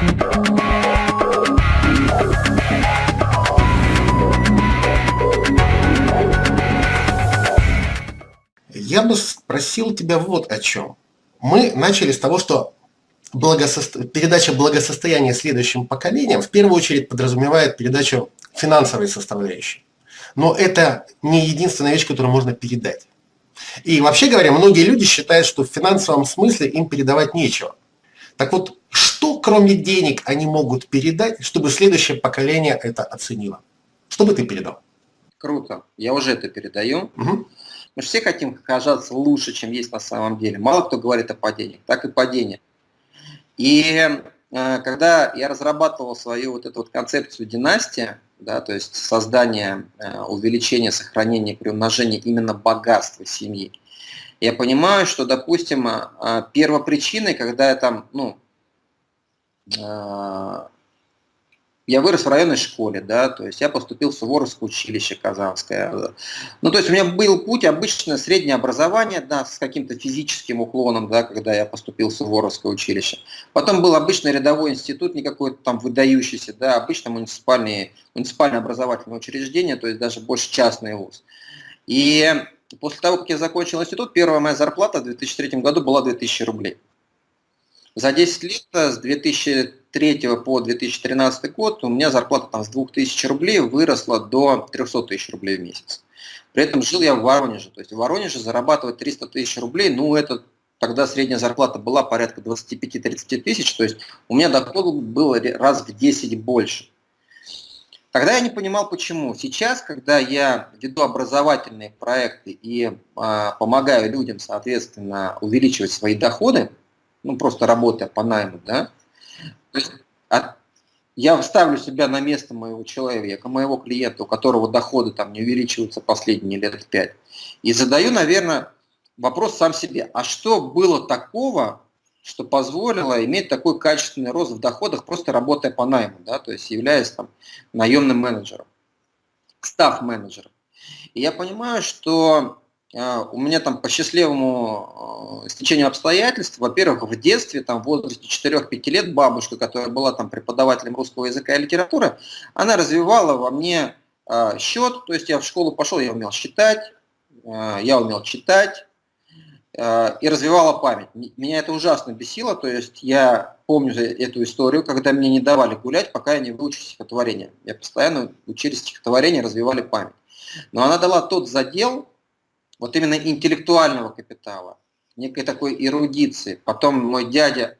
Я бы спросил тебя вот о чем. Мы начали с того, что благососто... передача благосостояния следующим поколениям в первую очередь подразумевает передачу финансовой составляющей. Но это не единственная вещь, которую можно передать. И вообще говоря, многие люди считают, что в финансовом смысле им передавать нечего. Так вот, кроме денег они могут передать, чтобы следующее поколение это оценило? Что бы ты передал? Круто. Я уже это передаю. Угу. Мы же все хотим казаться лучше, чем есть на самом деле. Мало кто говорит о падении, так и падение. И э, когда я разрабатывал свою вот эту вот концепцию династии, да, то есть создание, э, увеличение, сохранение, приумножение именно богатства семьи, я понимаю, что, допустим, э, первопричиной, когда я там, ну, я вырос в районной школе, да, то есть я поступил в Суворовское училище Казанское. Ну, то есть у меня был путь обычное среднее образование, да, с каким-то физическим уклоном, да, когда я поступил в Суворовское училище. Потом был обычный рядовой институт, не какой-то там выдающийся, да, обычно муниципальное, муниципальное образовательное учреждение, то есть даже больше частный вуз. И после того, как я закончил институт, первая моя зарплата в 2003 году была 2000 рублей. За 10 лет, с 2003 по 2013 год, у меня зарплата там с 2000 рублей выросла до 300 тысяч рублей в месяц. При этом жил я в Воронеже. То есть в Воронеже зарабатывать 300 тысяч рублей, ну это тогда средняя зарплата была порядка 25-30 тысяч, то есть у меня доход был раз в 10 больше. Тогда я не понимал, почему. Сейчас, когда я веду образовательные проекты и э, помогаю людям, соответственно, увеличивать свои доходы, ну просто работая по найму, да, то есть от, я вставлю себя на место моего человека, моего клиента, у которого доходы там не увеличиваются последние лет пять, и задаю, наверное, вопрос сам себе, а что было такого, что позволило иметь такой качественный рост в доходах, просто работая по найму, да, то есть являясь там наемным менеджером, став-менеджером. И я понимаю, что а, у меня там по счастливому а, стечению обстоятельств, во-первых, в детстве, там в возрасте 4-5 лет бабушка, которая была там преподавателем русского языка и литературы, она развивала во мне а, счет, то есть я в школу пошел, я умел считать, я умел читать и развивала память. Меня это ужасно бесило, то есть я помню эту историю, когда мне не давали гулять, пока я не выучил стихотворение. Я постоянно учили стихотворение, развивали память. Но она дала тот задел, вот именно интеллектуального капитала, некой такой эрудиции. Потом мой дядя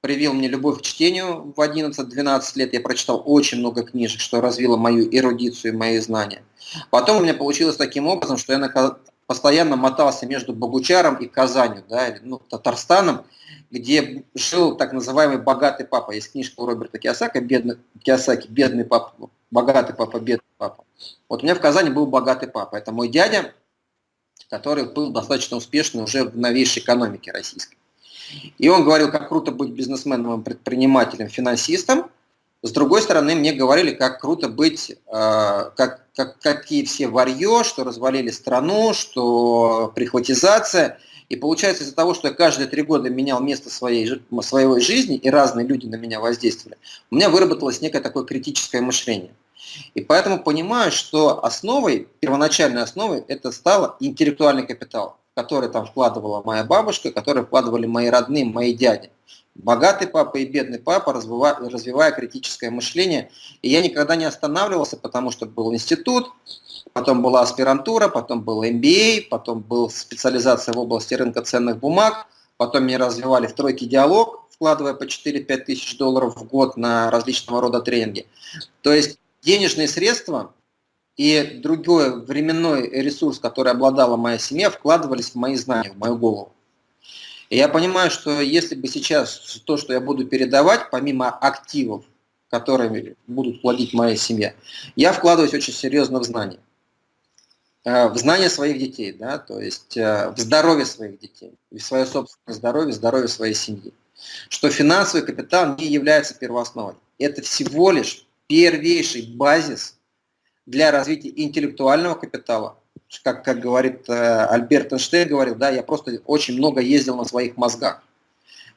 привил мне любовь к чтению в 11-12 лет. Я прочитал очень много книжек, что развило мою эрудицию и мои знания. Потом у меня получилось таким образом, что я постоянно мотался между Богучаром и Казанью, да, ну, Татарстаном, где жил так называемый богатый папа. Есть книжка у Роберта Киосака, бедный, Киосаки, бедный папа, богатый папа, бедный папа. Вот у меня в Казани был богатый папа. Это мой дядя, который был достаточно успешный уже в новейшей экономике российской. И он говорил, как круто быть бизнесменом, предпринимателем, финансистом. С другой стороны, мне говорили, как круто быть, э, как, как, какие все варье, что развалили страну, что прихватизация. И получается из-за того, что я каждые три года менял место своей, своей жизни, и разные люди на меня воздействовали, у меня выработалось некое такое критическое мышление. И поэтому понимаю, что основой, первоначальной основой, это стало интеллектуальный капитал, который там вкладывала моя бабушка, который вкладывали мои родные, мои дяди. Богатый папа и бедный папа, развивая, развивая критическое мышление. И я никогда не останавливался, потому что был институт, потом была аспирантура, потом был MBA, потом была специализация в области рынка ценных бумаг, потом меня развивали в тройке диалог, вкладывая по 4-5 тысяч долларов в год на различного рода тренинги. То есть денежные средства и другой временной ресурс, который обладала моя семья, вкладывались в мои знания, в мою голову. И я понимаю, что если бы сейчас то, что я буду передавать, помимо активов, которыми будут платить моя семья, я вкладываюсь очень серьезно в знания. Э, в знания своих детей, да, то есть э, в здоровье своих детей, в свое собственное здоровье, здоровье своей семьи. Что финансовый капитал не является первоосновой. Это всего лишь первейший базис для развития интеллектуального капитала. Как, как говорит э, Альберт Эйнштейн, говорил, да, я просто очень много ездил на своих мозгах.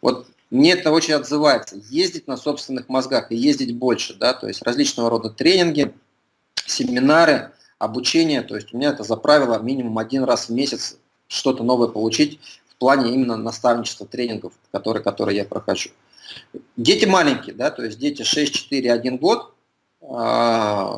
Вот мне это очень отзывается. Ездить на собственных мозгах и ездить больше, да, то есть различного рода тренинги, семинары, обучение, то есть у меня это за правило минимум один раз в месяц что-то новое получить в плане именно наставничества, тренингов, которые, которые я прохожу. Дети маленькие, да, то есть дети 6, 4, 1 год,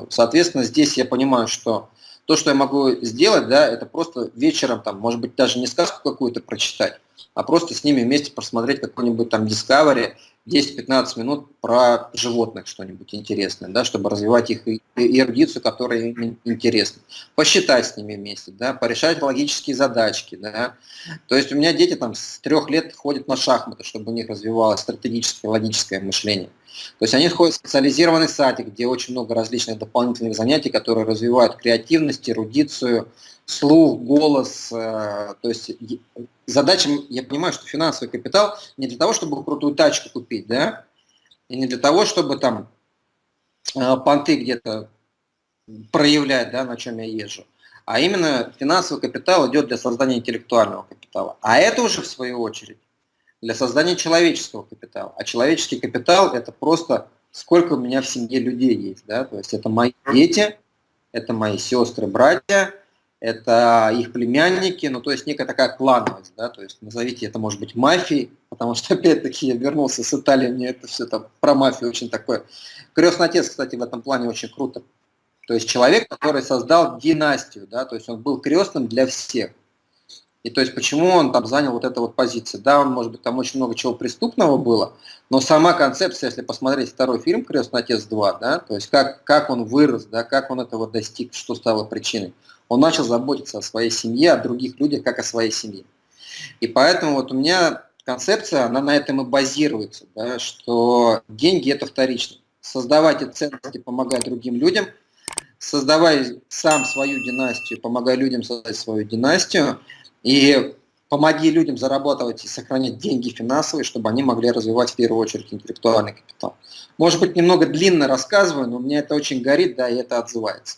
соответственно, здесь я понимаю, что то, что я могу сделать, да, это просто вечером, там, может быть, даже не сказку какую-то прочитать, а просто с ними вместе просмотреть какой-нибудь там Discovery 10-15 минут про животных что-нибудь интересное, да, чтобы развивать их эрудицию, которая им интересна. Посчитать с ними вместе, да, порешать логические задачки. Да. То есть у меня дети там с трех лет ходят на шахматы, чтобы у них развивалось стратегическое логическое мышление. То есть они ходят в специализированный садик, где очень много различных дополнительных занятий, которые развивают креативность, эрудицию, слух, голос. Э, то есть задача, я понимаю, что финансовый капитал не для того, чтобы крутую тачку купить, да, и не для того, чтобы там э, понты где-то проявлять, да, на чем я езжу, а именно финансовый капитал идет для создания интеллектуального капитала. А это уже, в свою очередь, для создания человеческого капитала. А человеческий капитал – это просто сколько у меня в семье людей есть. Да? То есть это мои дети, это мои сестры, братья, это их племянники, ну то есть некая такая клановость, да, то есть назовите это может быть мафией, потому что опять-таки я вернулся с Италии, мне это все там про мафию очень такое. Крестный отец, кстати, в этом плане очень круто. То есть человек, который создал династию, да, то есть он был крестным для всех. И то есть почему он там занял вот эту вот позицию? Да, он, может быть, там очень много чего преступного было, но сама концепция, если посмотреть второй фильм «Крестный отец 2», да, то есть как, как он вырос, да, как он этого достиг, что стало причиной, он начал заботиться о своей семье, о других людях, как о своей семье. И поэтому вот у меня концепция, она на этом и базируется, да, что деньги – это вторично. Создавайте ценности, помогая другим людям, создавай сам свою династию, помогай людям создать свою династию – и помоги людям зарабатывать и сохранять деньги финансовые, чтобы они могли развивать в первую очередь интеллектуальный капитал. Может быть, немного длинно рассказываю, но мне это очень горит, да, и это отзывается.